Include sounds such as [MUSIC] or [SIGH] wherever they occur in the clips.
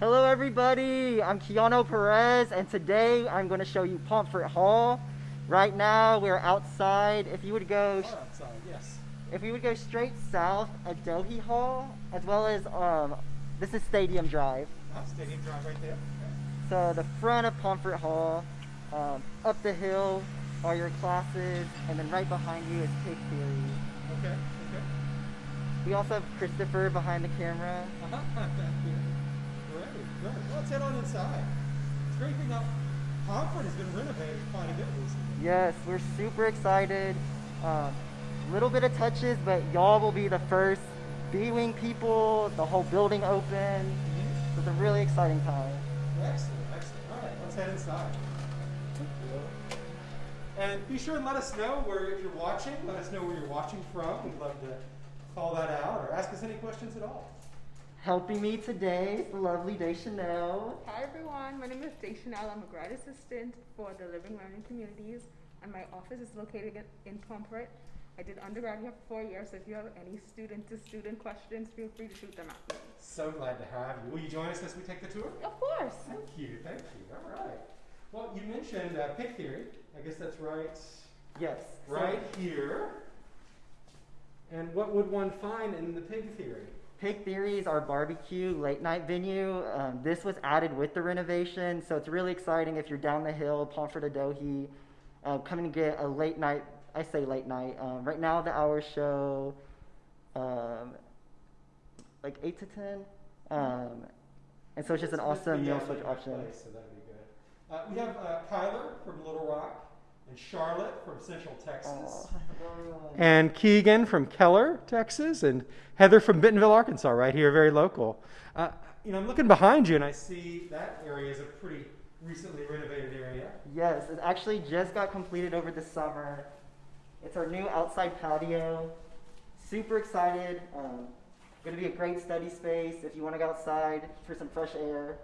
Hello everybody, I'm Keanu Perez and today I'm going to show you Pomfret Hall. Right now we're outside. If you would go outside, yes. if we would go straight south at Dohi Hall as well as um, this is Stadium Drive. Ah, Stadium Drive right there. So the front of Pomfret Hall, um, up the hill are your classes and then right behind you is Pig Theory. Okay, okay. okay. We also have Christopher behind the camera. [LAUGHS] Great. Well, let's head on inside. It's great thing now. Pomfret has been renovated quite a bit recently. Yes, we're super excited. Um, little bit of touches, but y'all will be the first B-wing people. The whole building open. Mhm. It's a really exciting time. Excellent, excellent. All right, let's head inside. And be sure and let us know where if you're watching. Let us know where you're watching from. We'd love to call that out or ask us any questions at all. Helping me today is the lovely Deschanel. Hi everyone, my name is Day Chanel. I'm a grad assistant for the Living Learning Communities, and my office is located in- in Pomfret. I did undergrad here for four years, so if you have any student-to-student questions, feel free to shoot them at me. So glad to have you. Will you join us as we take the tour? Of course. Thank you, thank you. All right. Well, you mentioned uh, Pig Theory. I guess that's right, Yes. so right here. And what would one find in the pig theory? Pig Theory is our barbecue late night venue. Um, this was added with the renovation, so it's really exciting if you're down the hill, Pomfret Adohi, uh, coming to get a late night. I say late night. Um, right now, the hours show um, like 8 to 10. Um, and so it's just an awesome meal switch option. place, so that'd be good. Uh, we have uh, Kyler from Little Rock and Charlotte from Central Texas. And Keegan from Keller, Texas, and Heather from Bentonville, Arkansas, right here, very local. Uh, you know, I'm looking behind you and I see that area is a pretty recently renovated area. Yes, it actually just got completed over the summer. It's our new outside patio. Super excited. Um, going to be a great study space if you want to go outside for some fresh air.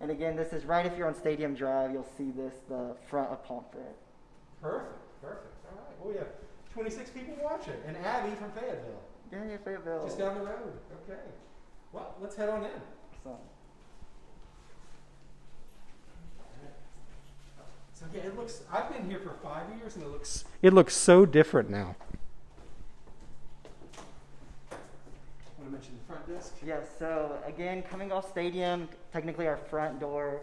And again, this is right if you're on Stadium Drive, you'll see this, the front of Pomfret. Perfect, perfect. All right. Well, we have 26 people watching, and Abby from Fayetteville, Yeah, yeah, Fayetteville. just down the road. Okay. Well, let's head on in. So, So yeah, it looks. I've been here for five years, and it looks. It looks so different now. To the front desk? yes, so again, coming off Stadium, technically our front door,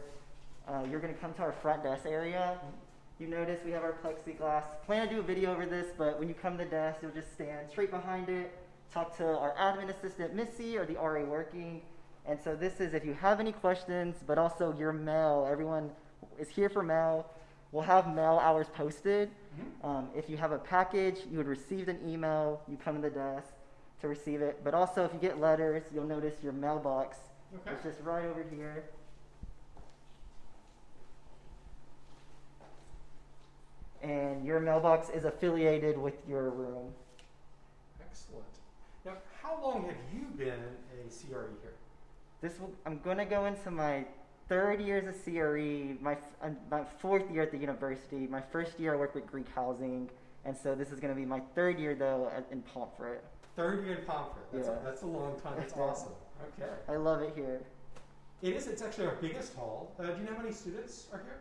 uh, you're going to come to our front desk area. You notice we have our plexiglass. Plan to do a video over this, but when you come to the desk, you'll just stand straight behind it, talk to our admin assistant, Missy, or the RA working. And so this is if you have any questions, but also your mail. Everyone is here for mail. We'll have mail hours posted. Mhm. Um, if you have a package, you would receive an email. You come to the desk to receive it. But also, if you get letters, you'll notice your mailbox. Okay. It's just right over here. And your mailbox is affiliated with your room. Excellent. Now, how long have you been a CRE here? This will, I'm going to go into my third year as a CRE, my, uh, my fourth year at the university. My first year I worked with Greek housing, and so this is going to be my third year though in Pomfret. Third year in Pomfret. That's, Yeah. a, that's a long time. That's [LAUGHS] awesome. Okay. I love it here. It is. It's actually our biggest hall. Uh, do you know how many students are here?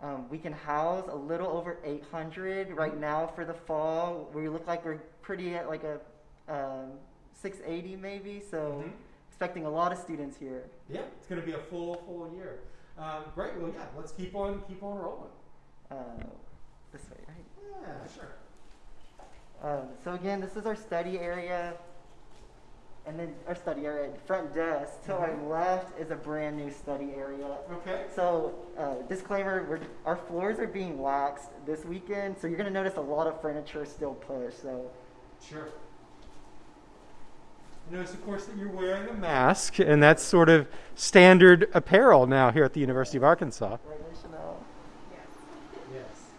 Um, we can house a little over 800 right now for the fall. We look like we're pretty at like a um, 680 maybe, so Mhm. expecting a lot of students here. Yeah, it's going to be a full full year. Um, great. Well, yeah. Let's keep on keep on rolling. Uh, this way, right? Yeah, sure. Um, so again, this is our study area, and then our study area, front desk. To our Mhm. left is a brand new study area. Okay. So, uh, disclaimer: we're, our floors are being waxed this weekend, so you're gonna notice a lot of furniture still pushed. So, Sure. Notice, of course, that you're wearing a mask, and that's sort of standard apparel now here at the University of Arkansas. right, Chanel. Yes. Yes.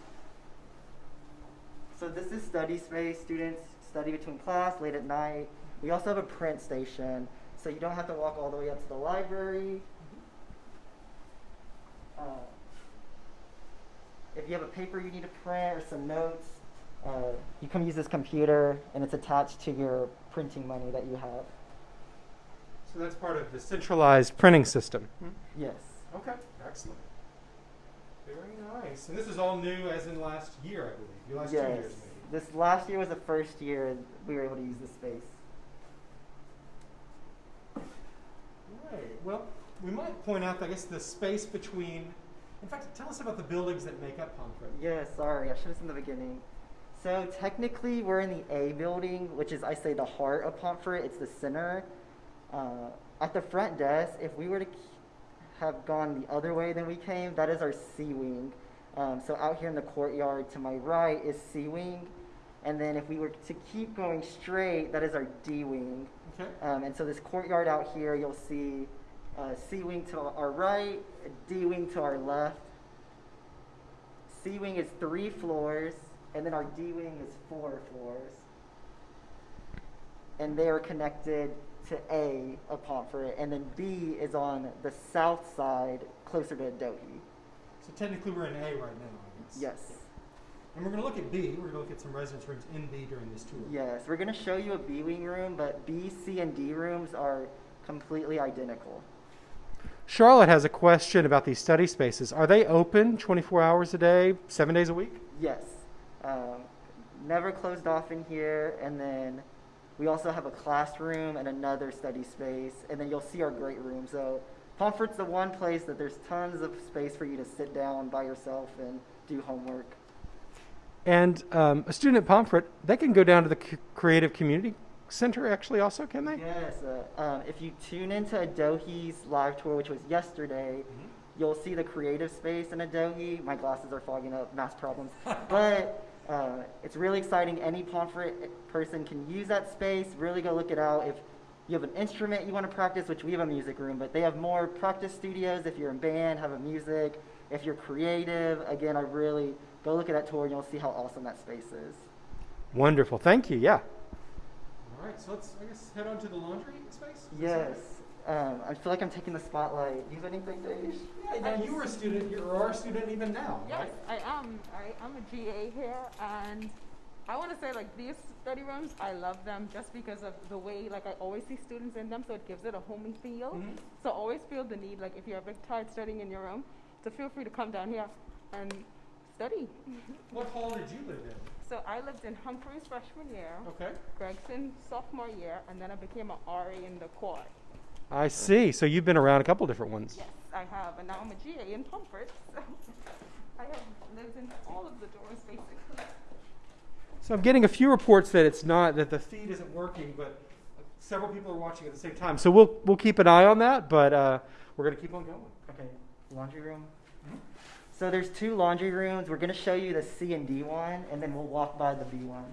So this is study space. Students study between class, late at night. We also have a print station, so you don't have to walk all the way up to the library. Uh, if you have a paper you need to print or some notes, uh, you come use this computer, and it's attached to your printing money that you have. So that's part of the centralized printing system. Yes. Okay, excellent. Very nice. And this is all new as in last year, I believe. Your last two years, maybe. This last year was the first year we were able to use this space. Right. Well, we might point out, I guess, the space between. In fact, tell us about the buildings that make up Pomfret. Yeah, sorry, I should have said in the beginning. So technically, we're in the A building, which is I say the heart of Pomfret. It's the center. Uh, at the front desk, if we were to have gone the other way than we came, that is our C wing. Um, so out here in the courtyard to my right is C wing, and then if we were to keep going straight, that is our D wing. Okay. Um, and so this courtyard out here, you'll see uh, C wing to our right, D wing to our left. C wing is three floors, and then our D wing is four floors. And they are connected to A of Pomfret, and then B is on the south side, closer to Adohi. So technically, we're in A right now, I guess. Yes. And we're going to look at B. We're going to look at some residence rooms in B during this tour. Yes, we're going to show you a B wing room, but B, C, and D rooms are completely identical. Charlotte has a question about these study spaces. Are they open 24 hours a day, seven days a week? Yes. Um, never closed off in here. And then we also have a classroom and another study space. And then you'll see our great room. So Pomfret's the one place that there's tons of space for you to sit down by yourself and do homework. And um, a student at Pomfret, they can go down to the C- Creative Community Center, actually, also, can they? Yes. Uh, um, if you tune into Adohi's live tour, which was yesterday, you'll see the creative space in Adohi. My glasses are fogging up, math problems. [LAUGHS] but uh, it's really exciting. Any Pomfret person can use that space. Really go look it out. If you have an instrument you want to practice, which we have a music room, but they have more practice studios. If you're in band, have a music. If you're creative, again, I really go look at that tour and you'll see how awesome that space is. Wonderful. Thank you. Yeah. All right. So let's, I guess, head on to the laundry space. Yes. Um, I feel like I'm taking the spotlight. You have anything, Dave? Yeah, now you were a student here, or are a student even now. Yes, right? I am. I, I'm a GA here, and I want to say like these study rooms, I love them just because of the way like I always see students in them, so it gives it a homey feel. Mhm. So always feel the need like if you're ever tired studying in your room, to feel free to come down here and study. What hall did you live in? So I lived in Humphreys freshman year, Okay. Gregson sophomore year, and then I became an RA in the quad. I see. So you've been around a couple different ones. Yes, I have, and now I'm a GA in Pomfret. So [LAUGHS] I have lived in all of the doors basically. So I'm getting a few reports that it's not that the feed isn't working, but several people are watching at the same time. So we'll we'll keep an eye on that, but uh, we're gonna keep on going. Okay, laundry room. So there's two laundry rooms. We're gonna show you the C and D one, and then we'll walk by the B one.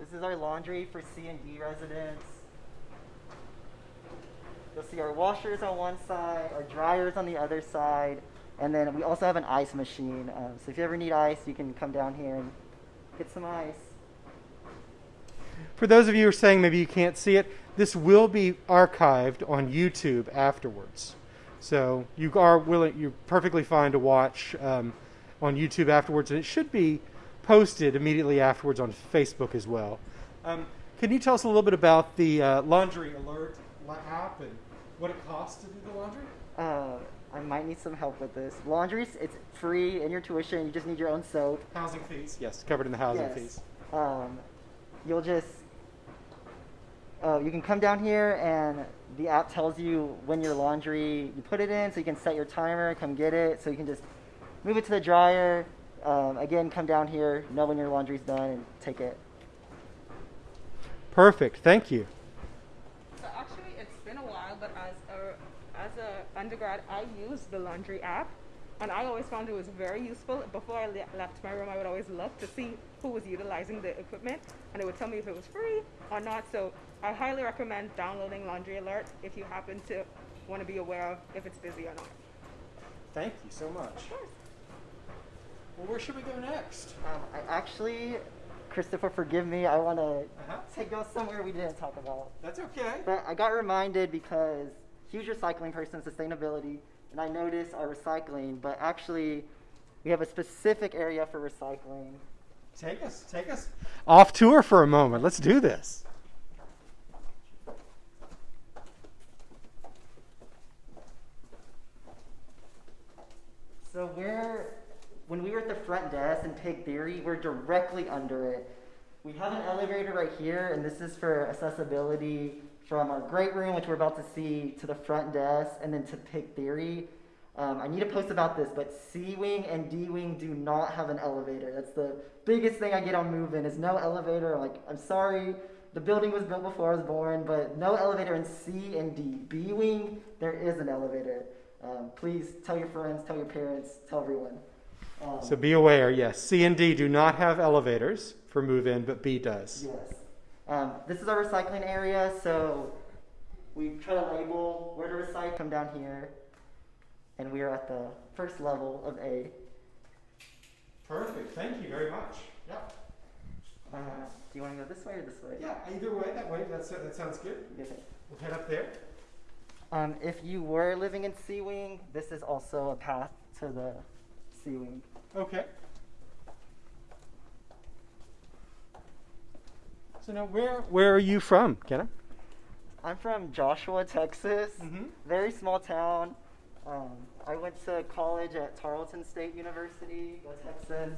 This is our laundry for C and D residents. You'll see our washers on one side, our dryers on the other side, and then we also have an ice machine. Um, so if you ever need ice, you can come down here and get some ice. For those of you who are saying maybe you can't see it, this will be archived on YouTube afterwards. So you are willing, you're perfectly fine to watch um, on YouTube afterwards, and it should be posted immediately afterwards on Facebook as well. Um, can you tell us a little bit about the uh, Laundry Alert app and what it costs to do the laundry? Uh, I might need some help with this. Laundry, it's free in your tuition. You just need your own soap. Housing fees, yes, covered in the housing Yes. fees. Um, you'll just, uh, you can come down here and the app tells you when your laundry, you put it in so you can set your timer, come get it. So you can just move it to the dryer. Um, again, come down here, know when your laundry's done and take it. Perfect, thank you. So actually, it's been a while, but as a as a undergrad, I used the laundry app, and I always found it was very useful. Before I le- left my room, I would always look to see who was utilizing the equipment, and it would tell me if it was free or not. So I highly recommend downloading Laundry Alert if you happen to want to be aware of if it's busy or not. Thank you so much. Of course. Well, where should we go next? Um, I actually, Christopher, forgive me. I want to Uh-huh. take go somewhere we didn't talk about. That's okay. But I got reminded because huge recycling person, sustainability. and I notice our recycling, but actually, we have a specific area for recycling. Take us, take us off tour for a moment. Let's do this. So we're, when we were at the front desk in Pig Theory, we're directly under it. We have an elevator right here, and this is for accessibility from our great room, which we're about to see, to the front desk, and then to Pig Theory. Um, I need to post about this, but C Wing and D Wing do not have an elevator. That's the biggest thing I get on moving is no elevator. I'm like, I'm sorry, the building was built before I was born, but no elevator in C and D. B Wing, there is an elevator. Um, please tell your friends, tell your parents, tell everyone. Um, So be aware, yes, C and D do not have elevators for move in, but B does. Yes. Um, this is our recycling area, so we try to label where to recycle. Come down here, and we are at the first level of A. Perfect. Thank you very much. Yeah. Uh, do you want to go this way or this way? Yeah, either way, that way, that's, that sounds good. Okay. We'll head up there. Um, if you were living in C Wing, this is also a path to the C Wing. Okay. So now, where where are you from, Kenna? I'm from Joshua, Texas. Mm-hmm. Very small town. Um, I went to college at Tarleton State University, Texas.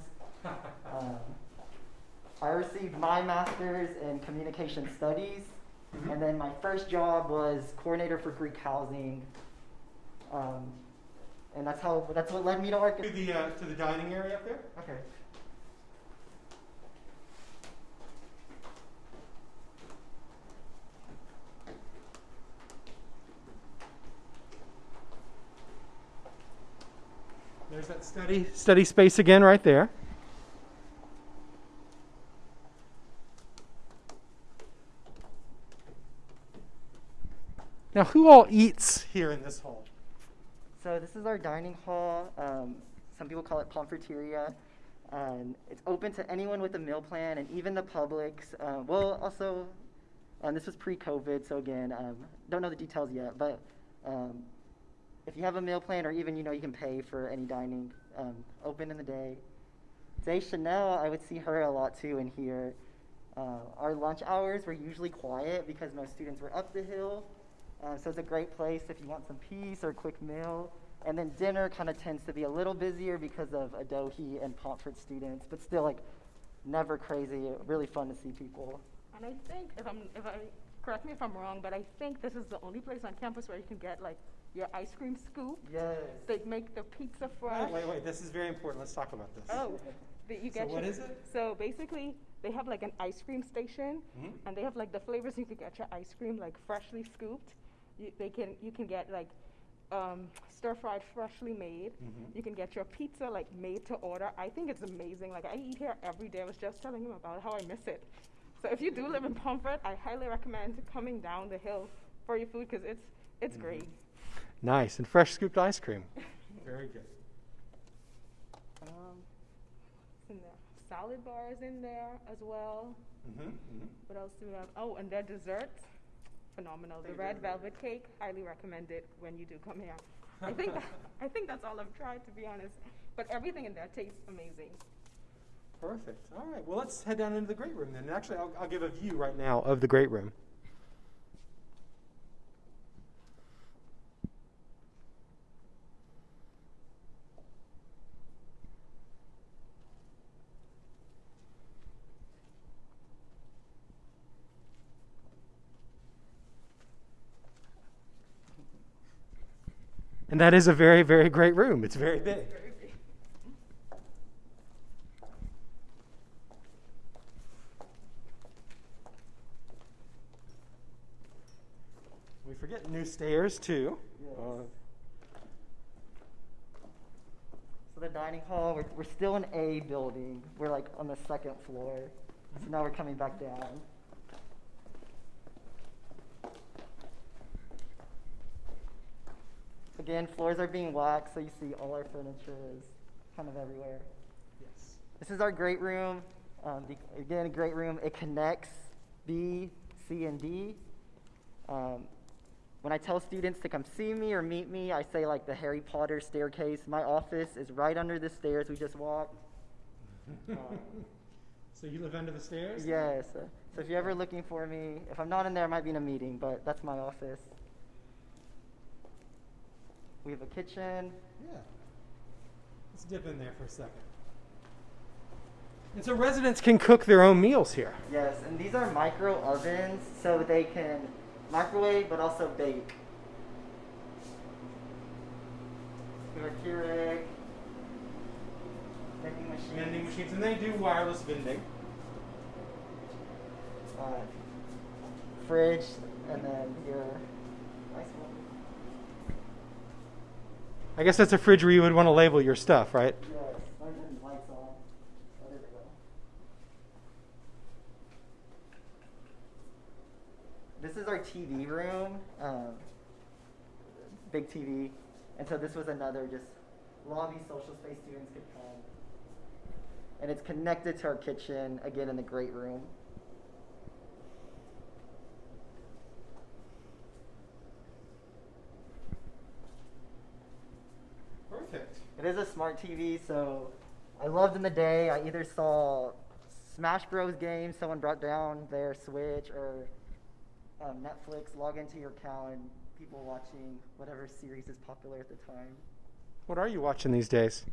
[LAUGHS] Um, I received my master's in communication studies, Mhm. and then my first job was coordinator for Greek housing. Um, and that's how that's what led me to work. To the uh, to the dining area up there. Okay. There's that study study space again, right there. Now, who all eats here in this hall? So this is our dining hall. Um, some people call it Pomfreteria. Um, it's open to anyone with a meal plan and even the publics. Uh, well, also, um, this was pre-COVID, so again, um, don't know the details yet. But um, if you have a meal plan, or even you know you can pay for any dining, um, open in the day. Day Chanel, I would see her a lot too in here. Uh, our lunch hours were usually quiet because most students were up the hill. Uh, so it's a great place if you want some peace or a quick meal. And then dinner kind of tends to be a little busier because of Adohi and Pomfret students, but still like never crazy. Really fun to see people. And I think, if I'm, if I, correct me if I'm wrong, but I think this is the only place on campus where you can get like your ice cream scoop. Yes. They make the pizza fresh. Wait, wait, wait. This is very important. Let's talk about this. Oh, that you So get what your, is it? So basically, they have like an ice cream station, Mhm. and they have like the flavors you can get your ice cream like freshly scooped. You, they can you can get like um, stir fried freshly made. Mhm. You can get your pizza like made to order. I think it's amazing. Like I eat here every day. I was just telling him about how I miss it. So if you do live in Pomfret, I highly recommend coming down the hill for your food because it's it's Mhm. great. Nice and fresh scooped ice cream. Very good. Um, what's in there? Salad bars in there as well. Mm-hmm. What else do we have? Oh, and their desserts, phenomenal. The red velvet cake, highly recommend it when you do come here. I think [LAUGHS] I think that's all I've tried to be honest. But everything in there tastes amazing. Perfect. All right. Well, let's head down into the great room then. And actually, I'll, I'll give a view right now of the great room. And that is a very, very great room. It's very big. We forget new stairs too. Yes. Uh, So the dining hall, we're, we're still in A building. We're like on the second floor. So now we're coming back down. Again, floors are being waxed, so you see all our furniture is kind of everywhere. yes. This is our great room. Um, the, again, a great room. It connects B, C, and D. Um, when I tell students to come see me or meet me, I say like the Harry Potter staircase. My office is right under the stairs we just walked. [LAUGHS] So you live under the stairs? yes. So if you're ever looking for me, if I'm not in there, I might be in a meeting, but that's my office. We have a kitchen. Yeah. Let's dip in there for a second. And so residents can cook their own meals here. Yes, and these are micro ovens, so they can microwave but also bake. We have a Keurig, vending machine, Vending machines, and they do wireless vending. Uh, fridge, and then your nice one. I guess that's a fridge where you would want to label your stuff, right? This is our TV room, um, big TV, and so this was another just lobby social space students could come. And it's connected to our kitchen, again in the great room. Perfect. It is a smart TV, so I loved in the day. I either saw Smash Bros. games, someone brought down their Switch, or um, Netflix, log into your account, and people watching whatever series is popular at the time. What are you watching these days?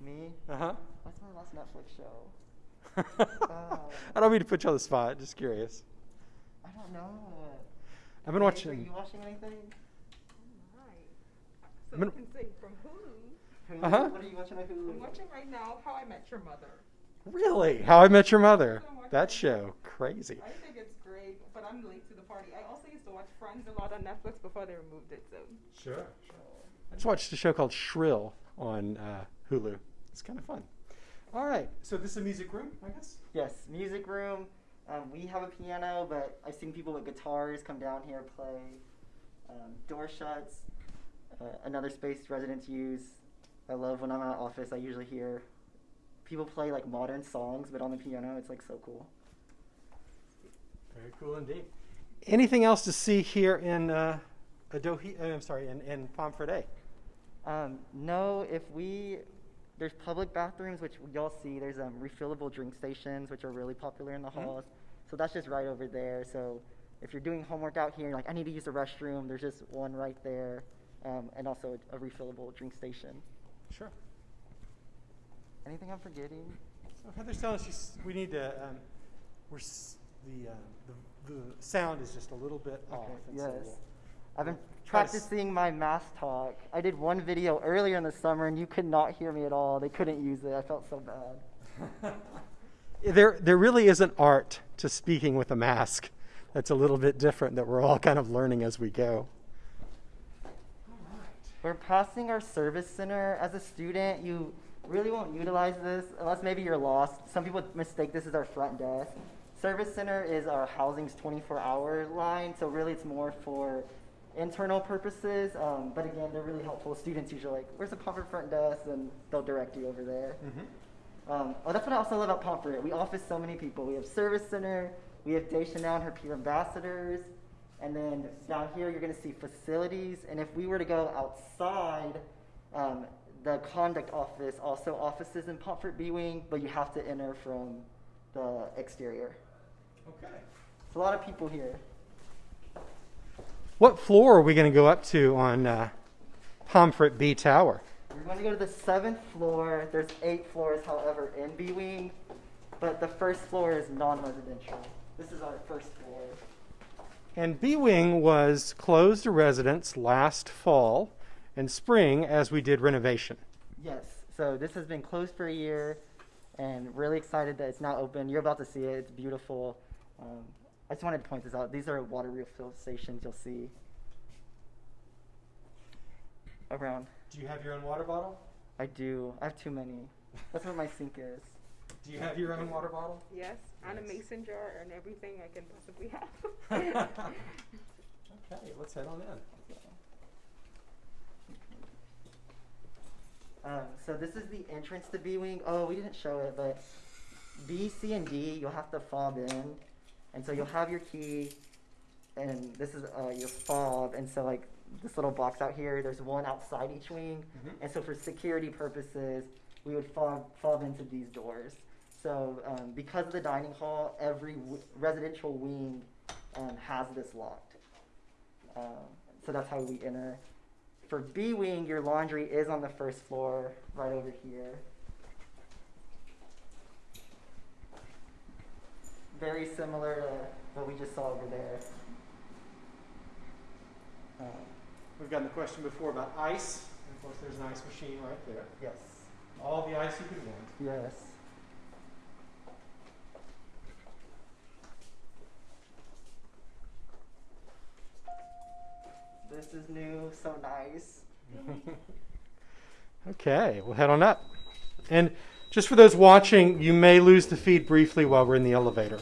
Me? Uh huh. What's my last Netflix show? [LAUGHS] Uh, I don't mean to put you on the spot. Just curious. I don't know. I've been Are watching. you watching anything? So I'm can say from Hulu. Hulu? Uh-huh. What are you watching on Hulu? I'm watching right now How I Met Your Mother. Really? How I Met Your Mother. That show, crazy. I think it's great, but I'm late to the party. I also used to watch Friends a lot on Netflix before they removed it. So Sure. I just watched a show called Shrill on uh, Hulu. It's kind of fun. All right. So this is a music room, I guess. Yes, music room. Um, we have a piano, but I've seen people with guitars come down here play. Um, door shuts. Uh, another space residents use. I love when I'm at office. I usually hear people play like modern songs, but on the piano. It's like so cool. Very cool indeed. Anything else to see here in uh, Adohi? uh, I'm sorry, in, in Pomfret? Um, no, if we there's public bathrooms, which y'all see. There's um, refillable drink stations, which are really popular in the Mhm. halls. So that's just right over there. So if you're doing homework out here, like I need to use the restroom, there's just one right there, um, and also a, a refillable drink station. Sure. Anything I'm forgetting? So Heather's telling us we need to. Um, we're s- the, uh, the the sound is just a little bit off. Okay, so yes. we'll- I've been Try to s- practicing my math talk. I did one video earlier in the summer, and you could not hear me at all. They couldn't use it. I felt so bad. [LAUGHS] there, there really is an art to speaking with a mask that's a little bit different that we're all kind of learning as we go. We're passing our service center. As a student, you really won't utilize this unless maybe you're lost. Some people mistake this as our front desk. Service center is our housing's 24 hour line, so really it's more for internal purposes. Um, but again, they're really helpful. Students usually like, where's the Pomfret front desk? And they'll direct you over there. Um, oh, that's what I also love about Pomfret. We office so many people. We have Service Center, we have Dacia now and her peer ambassadors, and then down here you're going to see facilities. And if we were to go outside, um, the conduct office also offices in Pomfret B Wing, but you have to enter from the exterior. Okay. It's a lot of people here. What floor are we going to go up to on uh, Pomfret B Tower? We're going to go to the seventh floor. There's eight floors, however, in B Wing, but the first floor is non residential. This is our first floor. And B Wing was closed to residents last fall and spring as we did renovation. Yes. So this has been closed for a year, and really excited that it's now open. You're about to see it. It's beautiful. Um, I just wanted to point this out. These are water refill stations you'll see around. Do you have your own water bottle? I do. I have too many. That's what my sink is. Do you have your own water bottle? yes, and a Yes. mason jar and everything I can possibly have. [LAUGHS] [LAUGHS] okay, let's head on in. Um, so this is the entrance to B Wing. Oh, we didn't show it, but B, C, and D, you'll have to fob in. And so you'll have your key. and this is uh, your fob, and so like this little box out here, there's one outside each wing, Mhm. and so for security purposes, we would fob fob into these doors. So um, because of the dining hall, every w- residential wing um, has this locked. Um, so that's how we enter. For B wing, your laundry is on the first floor, right over here. Very similar to what we just saw over there. Um, We've gotten the question before about ice. And of course, there's an ice machine right there. yes. All the ice you could want. Yes. This is new, so nice. [LAUGHS] Okay, we'll head on up. And just for those watching, you may lose the feed briefly while we're in the elevator.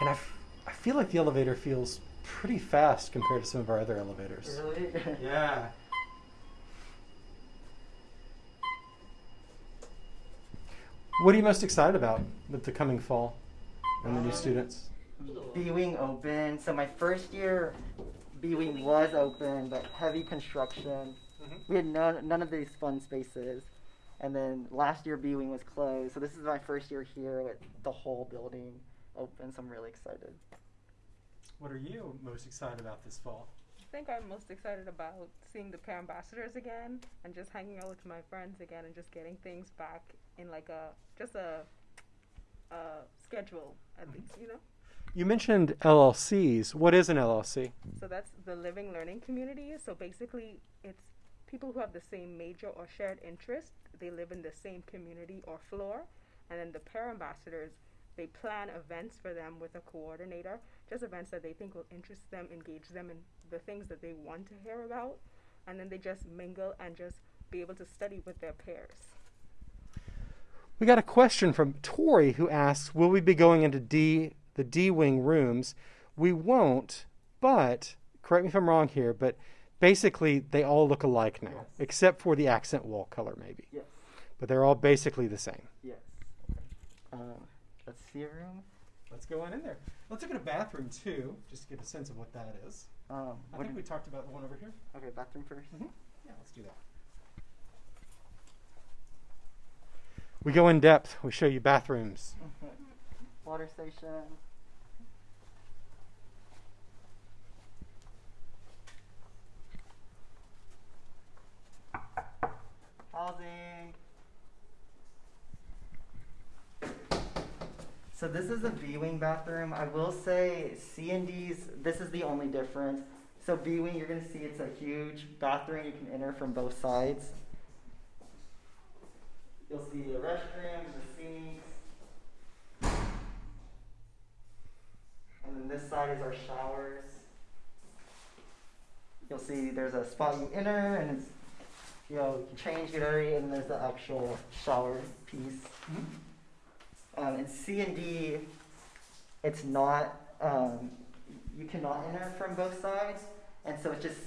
And I, f- I feel like the elevator feels pretty fast compared to some of our other elevators. Really? [LAUGHS] Yeah. What are you most excited about with the coming fall and the new students? B Wing open. So my first year, B Wing was open, but heavy construction. Mm-hmm. We had none, none of these fun spaces. And then last year, B Wing was closed. So this is my first year here with the whole building open. So I'm really excited. What are you most excited about this fall? I think I'm most excited about seeing the pair ambassadors again and just hanging out with my friends again and just getting things back in like a just a, a schedule at mm-hmm. least, you know. You mentioned LLCs. What is an LLC? So that's the living learning community. So basically, it's people who have the same major or shared interest. They live in the same community or floor, and then the pair ambassadors. They plan events for them with a coordinator, just events that they think will interest them, engage them in the things that they want to hear about, and then they just mingle and just be able to study with their peers. We got a question from Tori who asks, "Will we be going into D the D wing rooms?" We won't, but correct me if I'm wrong here, but basically they all look alike now, Yes. except for the accent wall color maybe. Yes. But they're all basically the same. Yes. Um, let's see a room. Let's go on in there. Let's look at a bathroom too, just to get a sense of what that is. Um, I think we talked about the one over here. okay, bathroom 1st Yeah, let's do that. We go in depth. We show you bathrooms. [LAUGHS] Water station. Housing. So this is a B-wing bathroom. I will say C and D's, this is the only difference. So B-wing, you're gonna see it's a huge bathroom. You can enter from both sides. You'll see the restrooms, the sinks. And then this side is our showers. You'll see there's a spot you enter and it's, you know, you change, get ready, and there's the actual shower piece. Mm-hmm. Um, in C and D, it's not, um, you cannot enter from both sides, and so it's just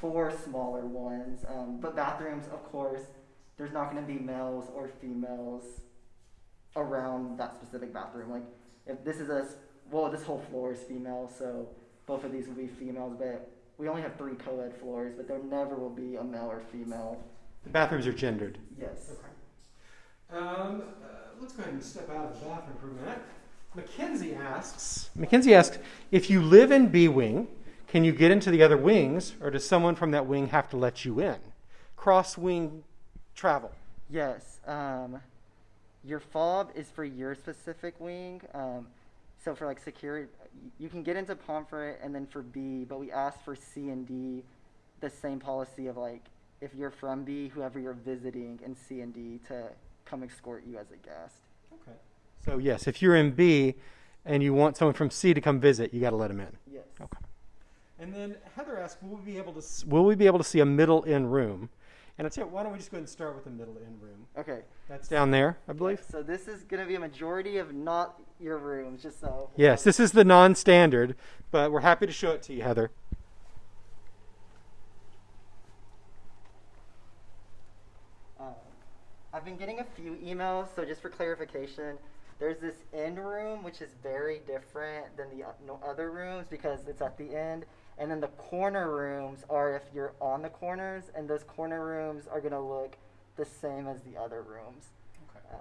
four smaller ones. Um, but bathrooms, of course, there's not going to be males or females around that specific bathroom. Like, if this is a, s- well, this whole floor is female, so both of these will be females, but we only have three co-ed floors, but there never will be a male or female. The bathrooms are gendered. Yes. Um, uh, let's go ahead and step out of the bathroom for a minute. Mackenzie asks. Mackenzie asks, if you live in B wing, can you get into the other wings, or does someone from that wing have to let you in? Cross wing travel. Yes. Um, your fob is for your specific wing. Um, so for like security, you can get into Pomfret and then for B, but we ask for C and D the same policy of like if you're from B, whoever you're visiting in C and D to come escort you as a guest. Okay. So yes, if you're in B, and you want someone from C to come visit, you got to let them in. Yes. Okay. And then Heather asked, will we be able to will we be able to see a middle in room? And I tell you, why don't we just go ahead and start with the middle in room? Okay. That's down there, I believe. So this is going to be a majority of not your rooms, just so. Yes, this is the non-standard, but we're happy to show it to you, Heather. Uh, I've been getting a few emails, so just for clarification, there's this end room which is very different than the other rooms because it's at the end, and then the corner rooms are if you're on the corners, and those corner rooms are gonna look the same as the other rooms. Um,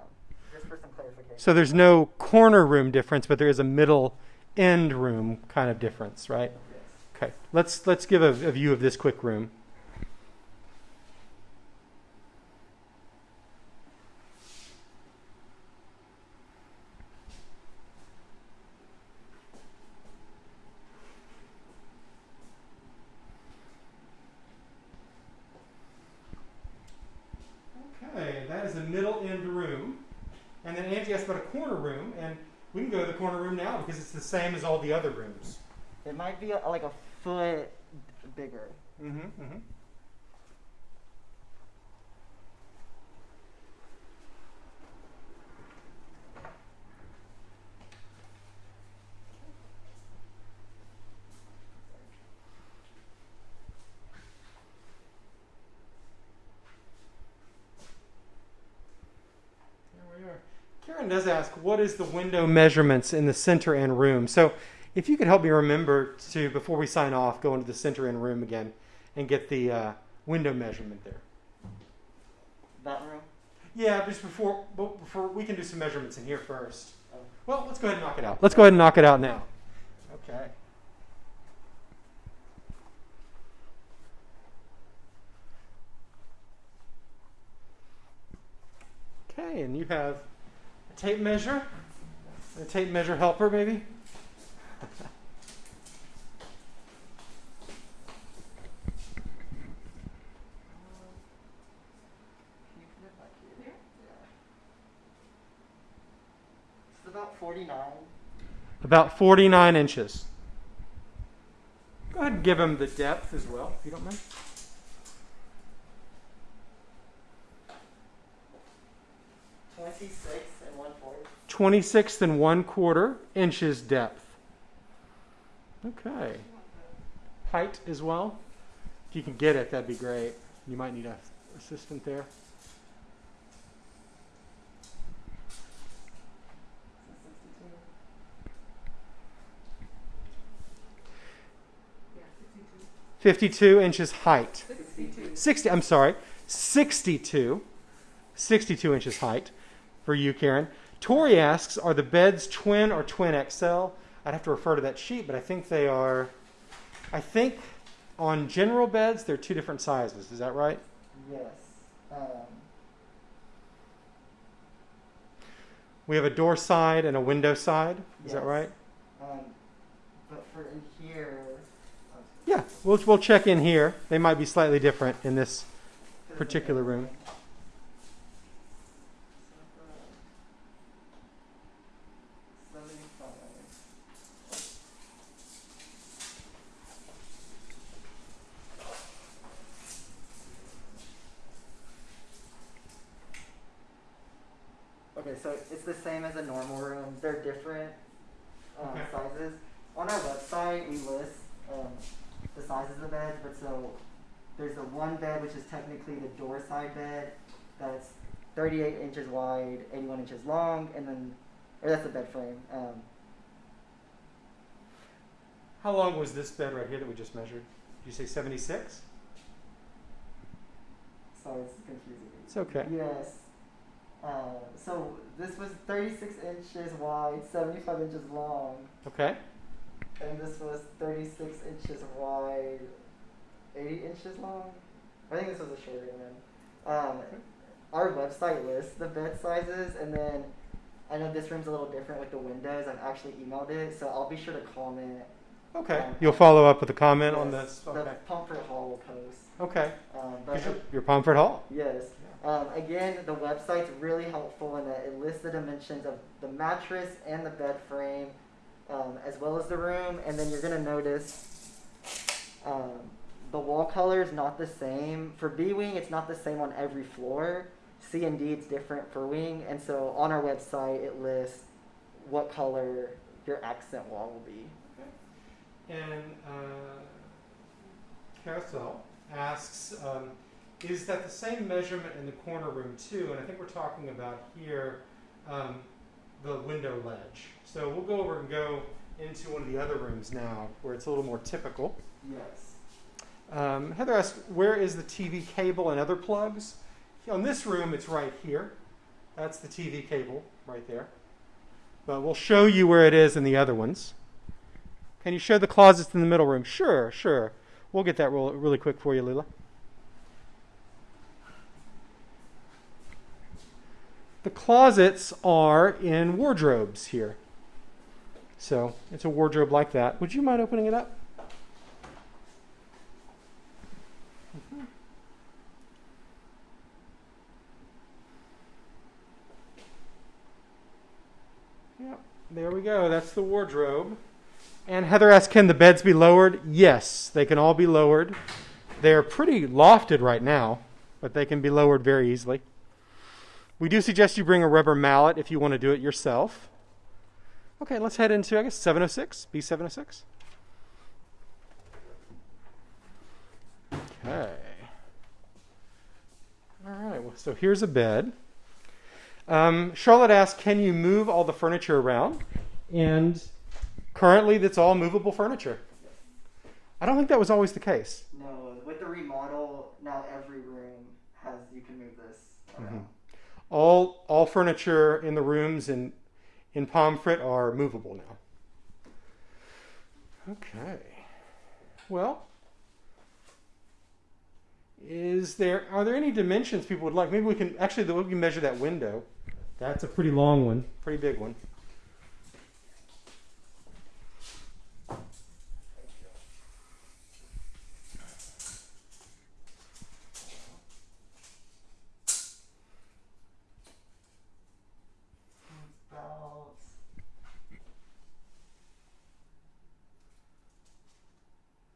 just for some clarification. So there's no corner room difference, but there is a middle end room kind of difference, right? Yes. Okay. Let's let's give a, a view of this quick room. Okay, that is a middle end room. And then Angie asked about a corner room, and we can go to the corner room now because it's the same as all the other rooms. It might be a, like a foot bigger. Mm-hmm, mm-hmm. There we are. Karen does ask, what is the window measurements in the center end room? So if you could help me remember to, before we sign off, go into the center end room again and get the uh, window measurement there. That room? Yeah, just before, but before we can do some measurements in here first. Oh. Well, let's go ahead and knock it out. Let's go ahead and knock it out now. Okay. Okay, and you have tape measure, a tape measure helper, maybe. Can you put it back here? Yeah. It's about 49. About 49 inches. Go ahead and give him the depth as well, if you don't mind. Twenty-six 26 and 1 quarter inches depth. Okay. Height as well. If you can get it, that'd be great. You might need a assistant there. Fifty-two inches height. 62. Sixty. I'm sorry, sixty-two. Sixty-two inches height for you, Karen. Tori asks, are the beds twin or twin XL? I'd have to refer to that sheet, but I think they are, I think on general beds, they're two different sizes. Is that right? Yes. Um, We have a door side and a window side. Is that right? um, but for in here. uh, Yeah, we'll, we'll check in here. They might be slightly different in this particular room. Seventy-five. Okay, so it's the same as a normal room. They're different um, Okay. sizes. On our website, we list um, the sizes of beds, but so there's the one bed, which is technically the door side bed, that's 38 inches wide, 81 inches long, and then, or that's the bed frame. Um, How long was this bed right here that we just measured? Did you say 76? sorry, it's confusing. It's okay. Yes. Uh, so this was 36 inches wide, 75 inches long, Okay. and this was 36 inches wide, 80 inches long. I think this was a shorter one. Um, our website lists the bed sizes, and then I know this room's a little different with the windows. I've actually emailed it, so I'll be sure to comment. Okay. Um, You'll follow up with a comment on Yes, this? The Pomfret Hall will post. Okay. Um, but Your, your Pomfret Hall. Yes. Um, again, the website's really helpful in that it lists the dimensions of the mattress and the bed frame, um, as well as the room. And then you're gonna notice um, the wall color is not the same for B wing. It's not the same on every floor. C and D it's different for wing. And so on our website it lists what color your accent wall will be. Okay. And uh, Carousel asks, um, is that the same measurement in the corner room too? And I think we're talking about here um, the window ledge. So we'll go over and go into one of the other rooms now where it's a little more typical. Yes. Um, Heather asked, where is the TV cable and other plugs? On this room, it's right here. That's the TV cable right there. But we'll show you where it is in the other ones. Can you show the closets in the middle room? Sure, sure. We'll get that real, really quick for you, Lila. The closets are in wardrobes here. So it's a wardrobe like that. Would you mind opening it up? There we go. That's the wardrobe. And Heather asked, can the beds be lowered? Yes, they can all be lowered. They're pretty lofted right now, but they can be lowered very easily. We do suggest you bring a rubber mallet if you want to do it yourself. Okay, let's head into, I guess, 706, B706. Okay. All right, well, so here's a bed. Um, Charlotte asked, can you move all the furniture around? And currently, that's all movable furniture. I don't think that was always the case. No, with the remodel, now every room has you can move this around. All all furniture in the rooms in in Pomfret are movable now. Okay. Well, is there are there any dimensions people would like? Maybe we can actually we can measure that window. That's a pretty long one, pretty big one. About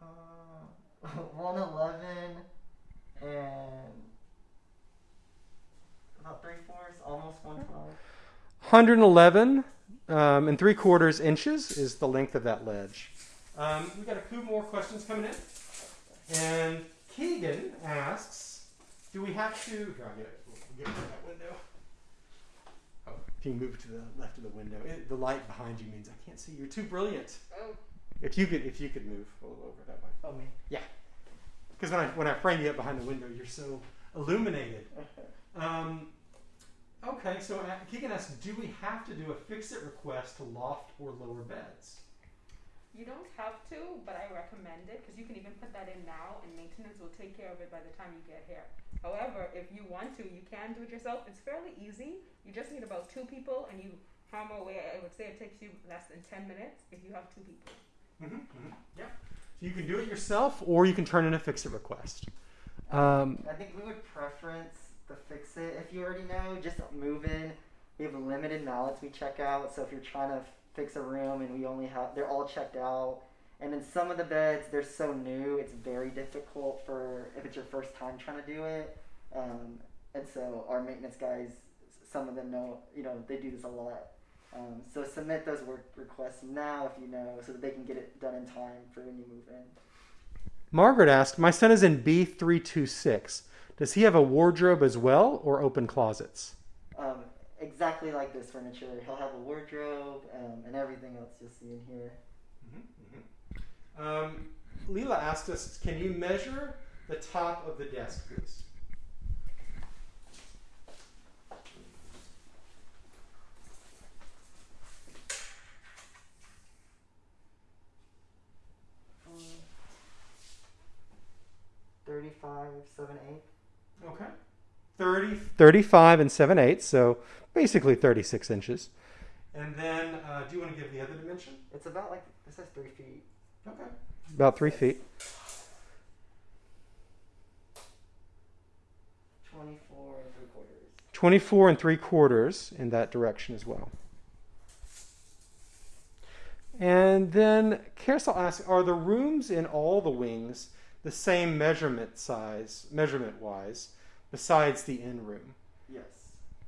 uh, one eleven and about three fourths, almost one twelve. 111 um, and three quarters inches is the length of that ledge. Um, we've got a few more questions coming in. And Keegan asks, do we have to, here, I'll get it, we'll get rid of that window. Oh, if you move to the left of the window, it, the light behind you means I can't see. You're too brilliant. Oh, If you could, if you could move a little over that way. Oh me. Yeah. Because when I, when I frame you up behind the window, you're so illuminated. [LAUGHS] Um, okay, so Keegan asks, do we have to do a fix-it request to loft or lower beds? you don't have to, but I recommend it because you can even put that in now, and maintenance will take care of it by the time you get here. However, if you want to, you can do it yourself. It's fairly easy. You just need about two people, and you hammer away. I would say it takes you less than ten minutes if you have two people. Mm-hmm, mm-hmm. Yeah. So you can do it yourself, or you can turn in a fix-it request. Um, I think we would preference the fix it. If you already know, just move in. We have limited mallets we check out, so if you're trying to fix a room and we only have, they're all checked out. And then some of the beds, they're so new, it's very difficult for if it's your first time trying to do it. Um, and so our maintenance guys, some of them know, you know, they do this a lot. Um, so submit those work requests now if you know, so that they can get it done in time for when you move in. Margaret asked, "My son is in B three two six. Does he have a wardrobe as well, or open closets?" Um, exactly like this furniture. He'll have a wardrobe um, and everything else you'll see in here. Um, Leela asked us, "Can you measure the top of the desk, please?" Um, 35, 7, 8. Okay. 30, 35 and 7 eighths, so basically 36 inches. And then, uh, do you want to give the other dimension? It's about like, this says 3 feet. Okay. About three feet. 24 and 3 quarters. 24 and 3 quarters in that direction as well. And then Carousel asks, are the rooms in all the wings the same measurement size, measurement wise, besides the in room? Yes.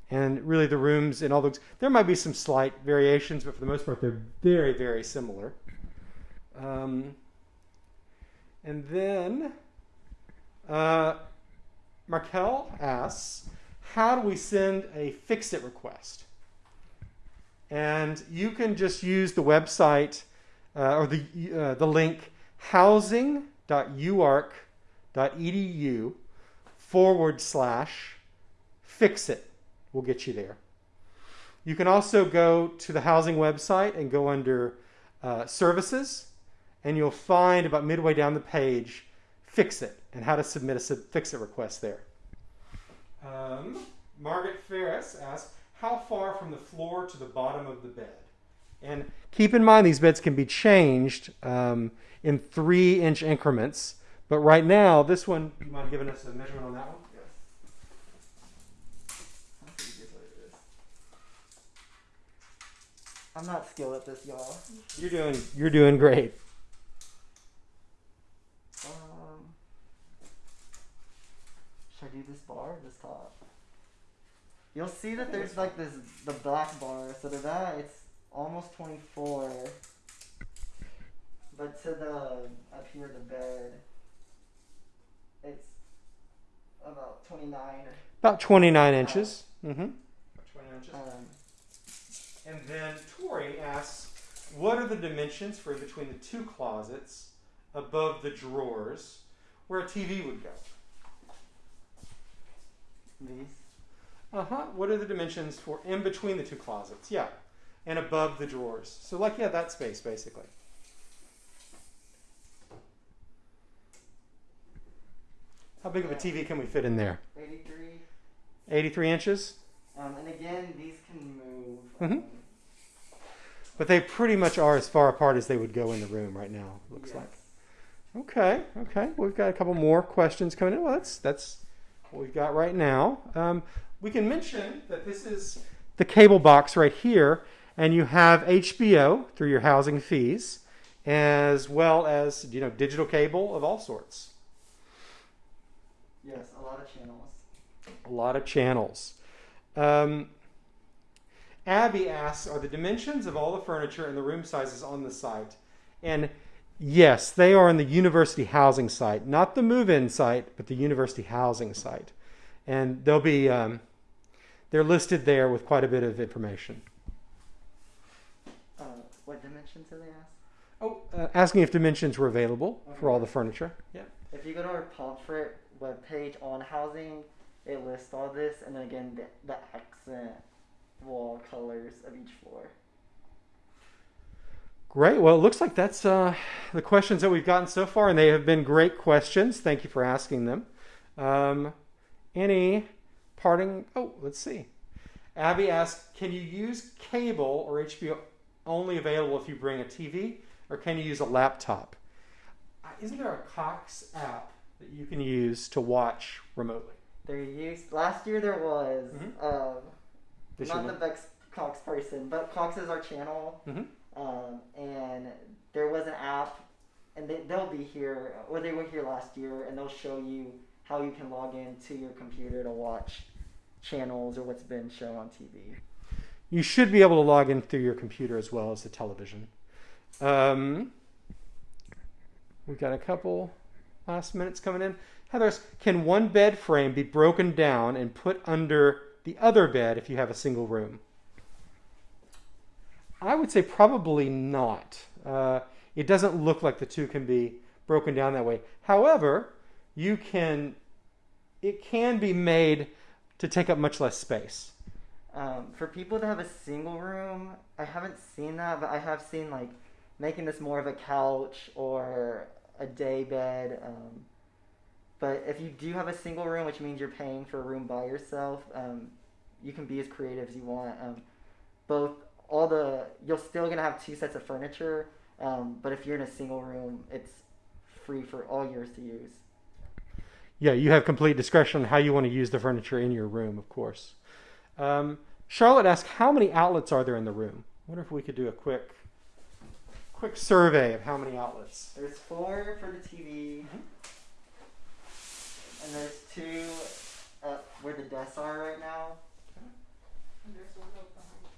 And really, the rooms in all those, there might be some slight variations, but for the most part, they're very, very similar. Um, and then uh, Markel asks, how do we send a fix-it request? And you can just use the website uh, or the uh, the link housing.uark.edu forward slash fix it. We'll get you there. You can also go to the housing website and go under uh, services, and you'll find about midway down the page fix it and how to submit a fix it request there. Um, Margaret Ferris asks, how far from the floor to the bottom of the bed? And keep in mind, these beds can be changed um, in three inch increments. But right now, this one, you mind giving us a measurement on that one? Yes. How big is what it is? I'm not skilled at this, y'all. You're doing, you're doing great. Um, should I do this bar or this top? You'll see that there's like this the black bar. So to that it's almost 24. But to the up here the bed, it's about 29. About 29 inches. Mm-hmm. 29 inches. Um, And then Tori asks, what are the dimensions for between the two closets above the drawers where a TV would go? these. Uh huh. What are the dimensions for in between the two closets? Yeah. And above the drawers. So, like, yeah, that space basically. How big of a TV can we fit in there? 83. 83 inches? Um, and again, these can move. Mhm. Um, But they pretty much are as far apart as they would go in the room right now, looks yes. like. Okay, okay. We've got a couple more questions coming in. Well, that's that's what we've got right now. Um, we can mention that this is the cable box right here, and you have HBO through your housing fees, as well as you know digital cable of all sorts. Yes, a lot of channels. A lot of channels. Um, Abby asks, are the dimensions of all the furniture and the room sizes on the site? And yes, they are on the university housing site, not the move-in site, but the university housing site. And they'll be, um, they're listed there with quite a bit of information. Dimensions do they ask? Oh, uh, asking if dimensions were available for all the furniture. Yeah. If you go to our Pomfret webpage on housing, it lists all this, and then again the, the accent wall colors of each floor. Great. Well, it looks like that's uh, the questions that we've gotten so far, and they have been great questions. Thank you for asking them. Um, any parting? Oh, let's see. Abby asked, "Can you use cable or HBO only available if you bring a TV, or can you use a laptop? Uh, Isn't there a Cox app that you can use to watch remotely? There used last year there was Mhm. um, not the Vex Cox person, but Cox is our channel, Mhm. um, and there was an app, and they, they'll be here, or they were here last year, and they'll show you how you can log in to your computer to watch channels or what's been shown on TV. You should be able to log in through your computer as well as the television. Um, we've got a couple last minutes coming in. Heather's, can one bed frame be broken down and put under the other bed if you have a single room? I would say probably not. Uh, it doesn't look like the two can be broken down that way. However, you can. It can be made to take up much less space. Um, for people that have a single room, I haven't seen that, but I have seen like making this more of a couch or a day bed. Um, but if you do have a single room, which means you're paying for a room by yourself, um, you can be as creative as you want. Um, both all the you're still gonna have two sets of furniture, um, but if you're in a single room, it's free for all yours to use. Yeah, you have complete discretion on how you want to use the furniture in your room, of course. Um, Charlotte asked, "How many outlets are there in the room?" I wonder if we could do a quick, quick survey of how many outlets. There's four for the TV, and there's two up where the desks are right now. And there's one out behind.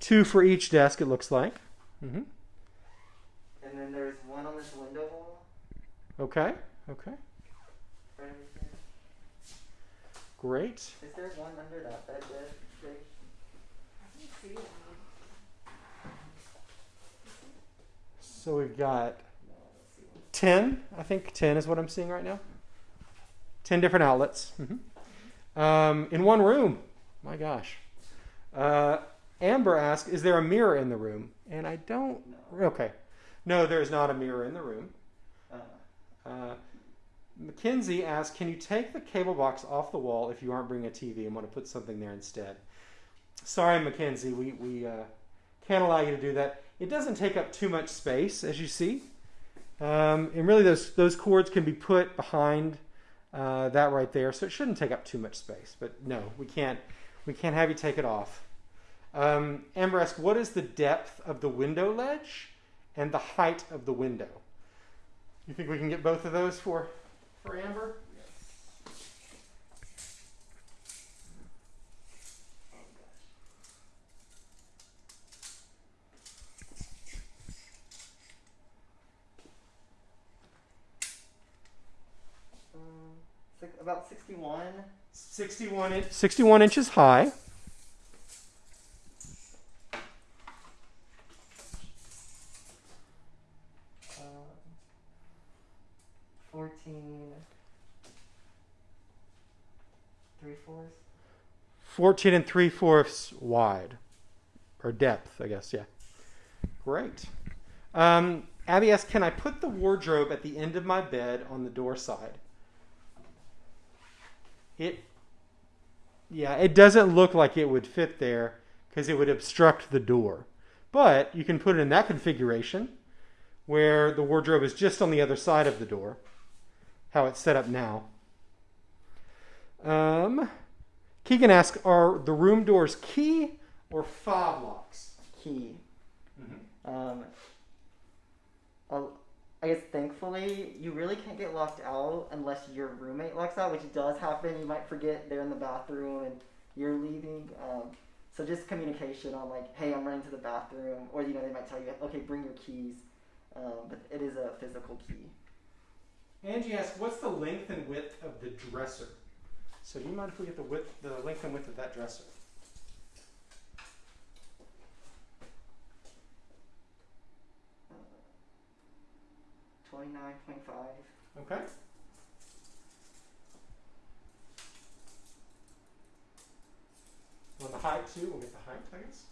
Two for each desk, it looks like. Mm -hmm. And then there's one on this window wall Okay. Okay. right over here. Great. Is there one under that bed, Jay? I can see it. So we've got 10, I think 10 is what I'm seeing right now. 10 different outlets Mhm. um, in one room. My gosh. Uh, Amber asked, Is there a mirror in the room? And I don't. No. Okay. No, there is not a mirror in the room. Uh, Uh, Mackenzie asked, Can you take the cable box off the wall if you aren't bringing a TV and want to put something there instead? Sorry, Mackenzie, we, we uh, can't allow you to do that. It doesn't take up too much space, as you see. Um, and really, those, those cords can be put behind uh, that right there, so it shouldn't take up too much space. But no, we can't, we can't have you take it off. Um, Amber asked, What is the depth of the window ledge and the height of the window? You think we can get both of those for, for Amber? um, six, about 61. 61, in- 61 inches high. Um, 14. Three fourths. 14 and 3 fourths wide. Or depth, I guess, yeah. Great. Um, Abby asked, Can I put the wardrobe at the end of my bed on the door side? It, yeah, it doesn't look like it would fit there because it would obstruct the door. But you can put it in that configuration where the wardrobe is just on the other side of the door, how it's set up now. Um, Keegan asks, are the room doors key or fob locks? Key. Um, well, I guess thankfully you really can't get locked out unless your roommate locks out, which does happen. You might forget they're in the bathroom and you're leaving. Um, so just communication on like, hey, I'm running to the bathroom, or you know they might tell you, okay, bring your keys. Um, but it is a physical key. Angie asks, what's the length and width of the dresser? So do you mind if we get the width, the length and width of that dresser? Twenty nine point five. Okay. On the height too, we'll get the height, I guess.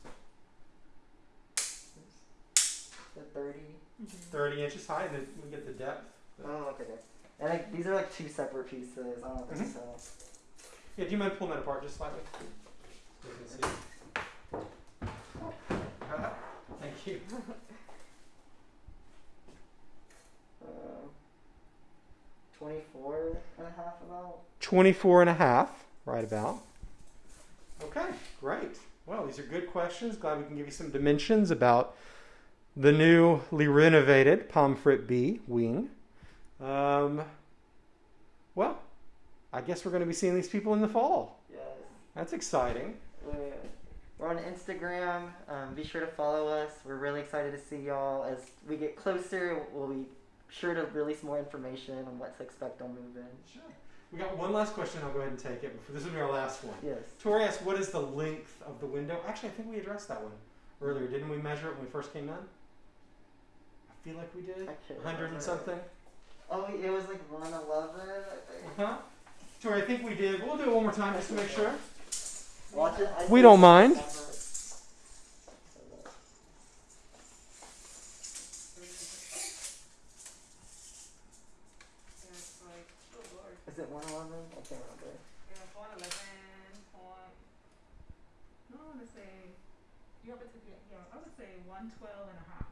The thirty. 30 inches high, and then we get the depth. Oh, okay. And like, these are like two separate pieces. I don't know if this Mhm. Helps. Yeah, do you mind pulling that apart just slightly? So you can see. [LAUGHS] Thank you. Uh, 24 and a half about. 24 and a half, right about. Okay, great. Well, these are good questions. Glad we can give you some dimensions about the newly renovated Pomfret B wing. Um, well, I guess we're going to be seeing these people in the fall. Yes. That's exciting. We're, we're on Instagram. Um, be sure to follow us. We're really excited to see y'all. As we get closer, we'll be sure to release more information on what to expect on move in. Sure. We got one last question. I'll go ahead and take it. Before, this will be our last one. Yes. Tori asked, "What is the length of the window?" Actually, I think we addressed that one earlier. Didn't we measure it when we first came in? I feel like we did. Hundred and something. Oh, it was like 111, I think. Huh? Tori, I think we did. We'll do it one more time just to make sure. Watch it. I We don't mind. September. It's like, oh lord. Is it 111? I can't remember. Yeah, one eleven. No, I want to say. You have it to yeah. I would say one twelve and a half.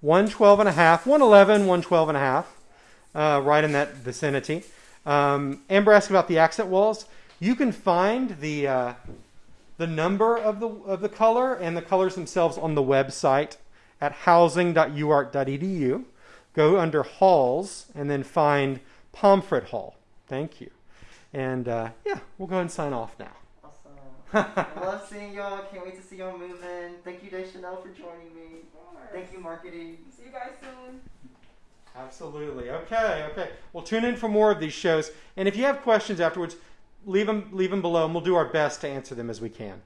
112 and a half, 111, 112 and a half, uh, right in that vicinity. Um, Amber asked about the accent walls. You can find the uh, the number of the of the color and the colors themselves on the website at housing.uark.edu. Go under halls and then find Pomfret Hall. Thank you. And uh, yeah, we'll go ahead and sign off now. Awesome. I [LAUGHS] love seeing y'all. Can't wait to see y'all moving. Thank you, Deschanel, for joining me. Thank you, marketing. See you guys soon. Absolutely. Okay, okay. Well, tune in for more of these shows. And if you have questions afterwards, leave them leave them below, and we'll do our best to answer them as we can.